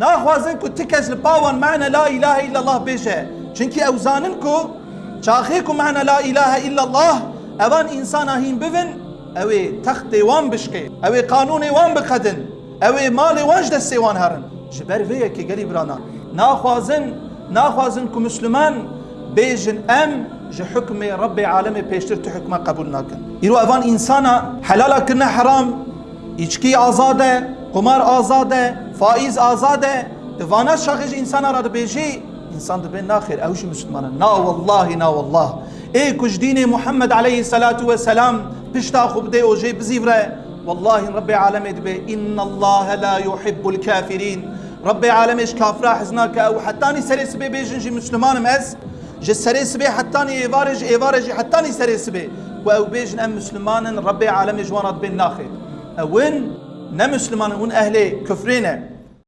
ناخوازن کو تکس لپاوان معنى لا إله إلا الله بيجه چونکی اوزانن کو چاخی کو معنى لا إله إلا الله اوان انسان هین ببن اوی تخت وان بشکه اوی قانون وان بقدن اوی مال وانج دستی وان هرن جبر ویه که گلی برانا. ناخوازن ناخوازن کو مسلمان بيجن ام جه حكم رب عالم پیشتر تو حكمه قبول ناكن يرو اوان انسانا حلالا كنا حرام içki azade, فائز آزاد دوانا شخص انسان را بيجي انسان دبن ناخر اوش مسلمان نا والله نا والله. اي كج دين محمد عليه الصلاة والسلام بشتا خب دي اوجي بزيفره والله رب العالمين دبي ان الله لا يحب الكافرين رب العالمين اش كافر حزناك أو حتى ني سريس بي بيجن جي مسلمان مس جي سريس بي حتى ني ايفارج ايفارج حتى ني سريس بي واو بيجن ام مسلمان رب العالمين جوانات بن ناخر اوين ne Müslümanın un ehli küfrine